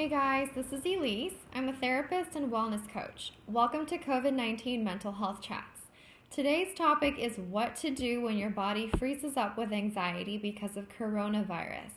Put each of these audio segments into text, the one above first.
Hey guys, this is Elise. I'm a therapist and wellness coach. Welcome to COVID 19 Mental Health Chats. Today's topic is what to do when your body freezes up with anxiety because of coronavirus.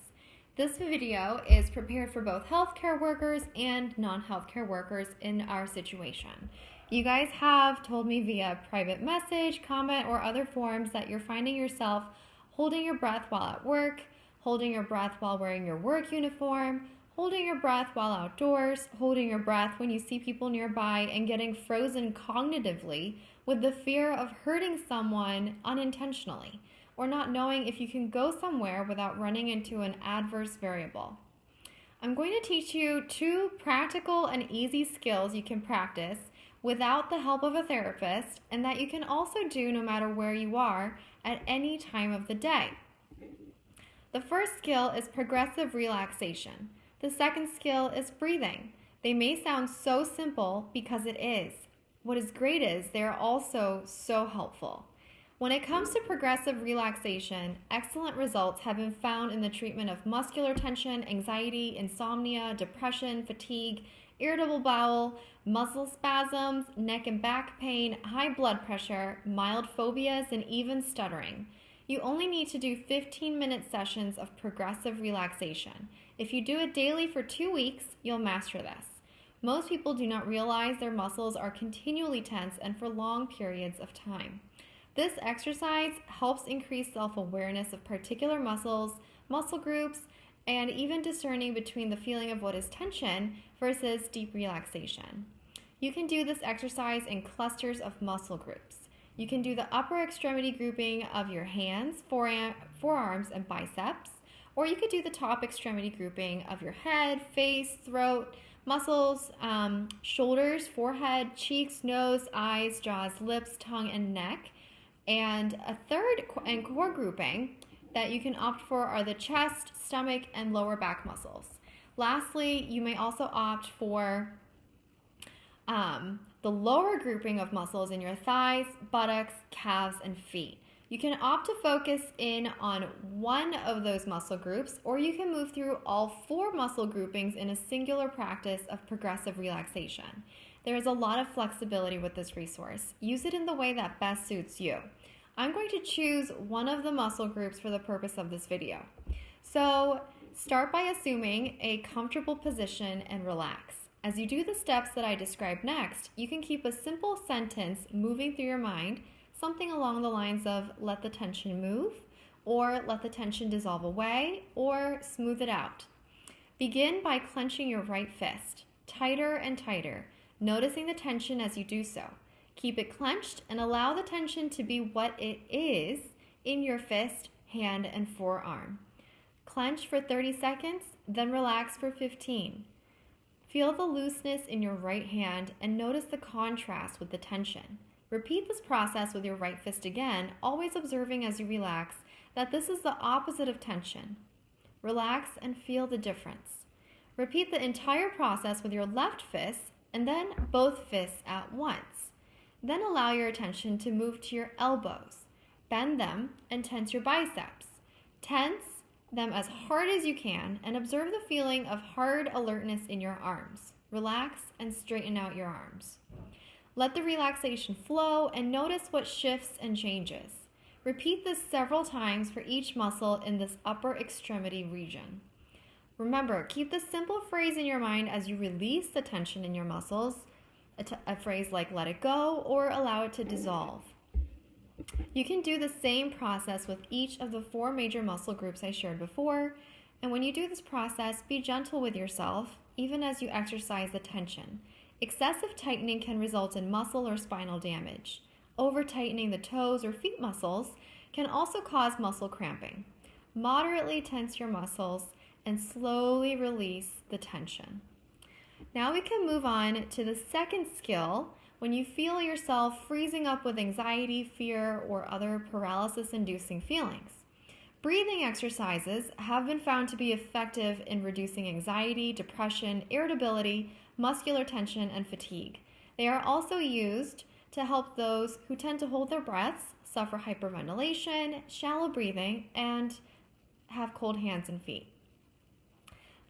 This video is prepared for both healthcare workers and non healthcare workers in our situation. You guys have told me via private message, comment, or other forms that you're finding yourself holding your breath while at work, holding your breath while wearing your work uniform, holding your breath while outdoors, holding your breath when you see people nearby, and getting frozen cognitively with the fear of hurting someone unintentionally, or not knowing if you can go somewhere without running into an adverse variable. I'm going to teach you two practical and easy skills you can practice without the help of a therapist, and that you can also do no matter where you are at any time of the day. The first skill is progressive relaxation. The second skill is breathing. They may sound so simple because it is. What is great is they are also so helpful. When it comes to progressive relaxation, excellent results have been found in the treatment of muscular tension, anxiety, insomnia, depression, fatigue, irritable bowel, muscle spasms, neck and back pain, high blood pressure, mild phobias, and even stuttering. You only need to do 15 minute sessions of progressive relaxation. If you do it daily for two weeks, you'll master this. Most people do not realize their muscles are continually tense and for long periods of time. This exercise helps increase self awareness of particular muscles, muscle groups, and even discerning between the feeling of what is tension versus deep relaxation. You can do this exercise in clusters of muscle groups. You can do the upper extremity grouping of your hands, forearms, and biceps, or you could do the top extremity grouping of your head, face, throat, muscles, um, shoulders, forehead, cheeks, nose, eyes, jaws, lips, tongue, and neck. And a third and core grouping that you can opt for are the chest, stomach, and lower back muscles. Lastly, you may also opt for um, the lower grouping of muscles in your thighs, buttocks, calves, and feet. You can opt to focus in on one of those muscle groups, or you can move through all four muscle groupings in a singular practice of progressive relaxation. There is a lot of flexibility with this resource. Use it in the way that best suits you. I'm going to choose one of the muscle groups for the purpose of this video. So start by assuming a comfortable position and relax. As you do the steps that I describe next, you can keep a simple sentence moving through your mind something along the lines of let the tension move, or let the tension dissolve away, or smooth it out. Begin by clenching your right fist, tighter and tighter, noticing the tension as you do so. Keep it clenched and allow the tension to be what it is in your fist, hand, and forearm. Clench for 30 seconds, then relax for 15. Feel the looseness in your right hand and notice the contrast with the tension. Repeat this process with your right fist again, always observing as you relax that this is the opposite of tension. Relax and feel the difference. Repeat the entire process with your left fist and then both fists at once. Then allow your attention to move to your elbows. Bend them and tense your biceps. Tense them as hard as you can and observe the feeling of hard alertness in your arms. Relax and straighten out your arms. Let the relaxation flow and notice what shifts and changes. Repeat this several times for each muscle in this upper extremity region. Remember, keep this simple phrase in your mind as you release the tension in your muscles, a, phrase like let it go or allow it to dissolve. You can do the same process with each of the four major muscle groups I shared before, and when you do this process, be gentle with yourself, even as you exercise the tension. Excessive tightening can result in muscle or spinal damage. Over tightening the toes or feet muscles can also cause muscle cramping. Moderately tense your muscles and slowly release the tension. Now we can move on to the second skill when you feel yourself freezing up with anxiety, fear, or other paralysis inducing feelings. Breathing exercises have been found to be effective in reducing anxiety, depression, irritability, muscular tension, and fatigue. They are also used to help those who tend to hold their breaths, suffer hyperventilation, shallow breathing, and have cold hands and feet.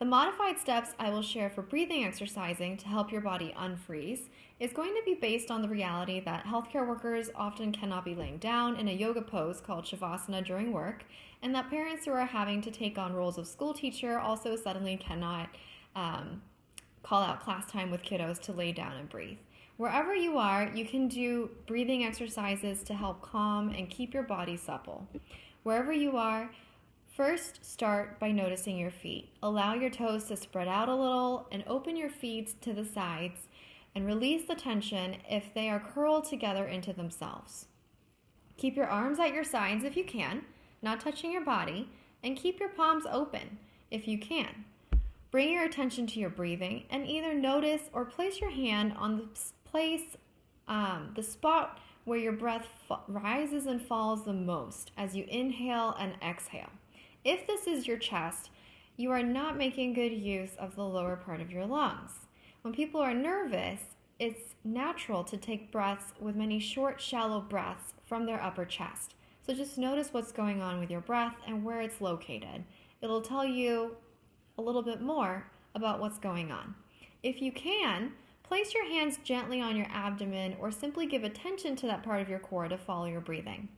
The modified steps I will share for breathing exercising to help your body unfreeze is going to be based on the reality that healthcare workers often cannot be laying down in a yoga pose called Shavasana during work, and that parents who are having to take on roles of school teacher also suddenly cannot um, call out class time with kiddos to lay down and breathe. Wherever you are, you can do breathing exercises to help calm and keep your body supple. Wherever you are, first start by noticing your feet. Allow your toes to spread out a little and open your feet to the sides and release the tension if they are curled together into themselves. Keep your arms at your sides if you can, not touching your body, and keep your palms open if you can. Bring your attention to your breathing and either notice or place your hand on the place, um, the spot where your breath rises and falls the most as you inhale and exhale. If this is your chest, you are not making good use of the lower part of your lungs. When people are nervous, it's natural to take breaths with many short, shallow breaths from their upper chest. So just notice what's going on with your breath and where it's located. It'll tell you a little bit more about what's going on. If you can, place your hands gently on your abdomen or simply give attention to that part of your core to follow your breathing.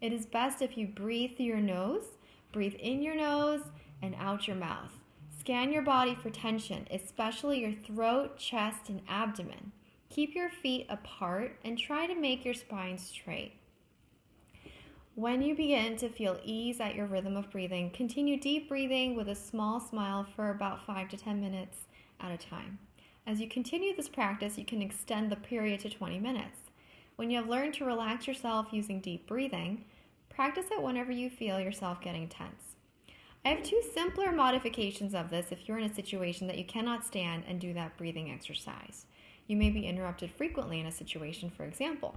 It is best if you breathe through your nose, breathe in your nose and out your mouth. Scan your body for tension, especially your throat, chest, and abdomen. Keep your feet apart and try to make your spine straight. When you begin to feel ease at your rhythm of breathing, continue deep breathing with a small smile for about 5 to 10 minutes at a time. As you continue this practice, you can extend the period to 20 minutes. When you have learned to relax yourself using deep breathing, practice it whenever you feel yourself getting tense. I have two simpler modifications of this if you're in a situation that you cannot stand and do that breathing exercise. You may be interrupted frequently in a situation, for example.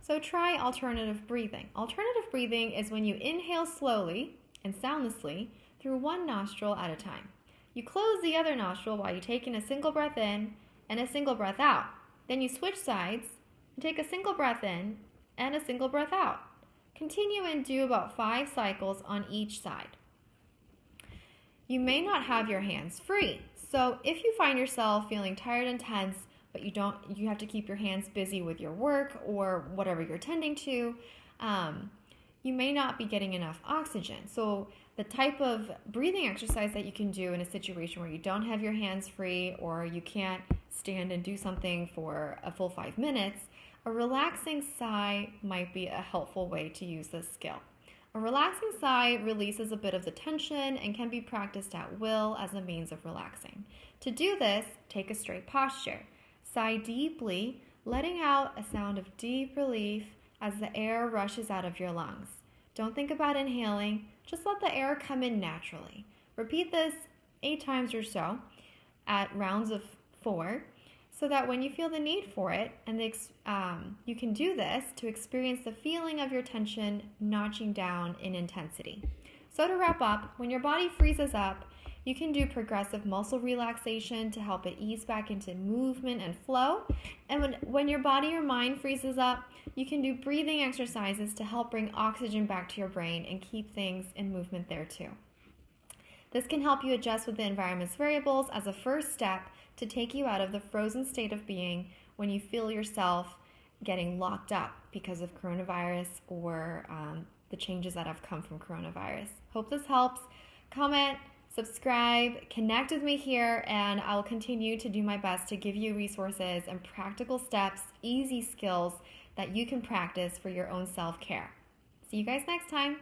So try alternative breathing. Alternative breathing is when you inhale slowly and soundlessly through one nostril at a time. You close the other nostril while you take in a single breath in and a single breath out. Then you switch sides and take a single breath in and a single breath out. Continue and do about five cycles on each side. You may not have your hands free. So if you find yourself feeling tired and tense, but you don't you have to keep your hands busy with your work or whatever you're tending to um, you may not be getting enough oxygen so the type of breathing exercise that you can do in a situation where you don't have your hands free or you can't stand and do something for a full five minutes a relaxing sigh might be a helpful way to use this skill a relaxing sigh releases a bit of the tension and can be practiced at will as a means of relaxing. To do this, take a straight posture. Sigh deeply, letting out a sound of deep relief as the air rushes out of your lungs. Don't think about inhaling, just let the air come in naturally. Repeat this eight times or so at rounds of four so that when you feel the need for it, and the, um, you can do this to experience the feeling of your tension notching down in intensity. So, to wrap up, when your body freezes up, you can do progressive muscle relaxation to help it ease back into movement and flow. And when, when your body or mind freezes up, you can do breathing exercises to help bring oxygen back to your brain and keep things in movement there too. This can help you adjust with the environment's variables as a first step to take you out of the frozen state of being when you feel yourself getting locked up because of coronavirus or um, the changes that have come from coronavirus. Hope this helps. Comment, subscribe, connect with me here, and I'll continue to do my best to give you resources and practical steps, easy skills that you can practice for your own self care. See you guys next time.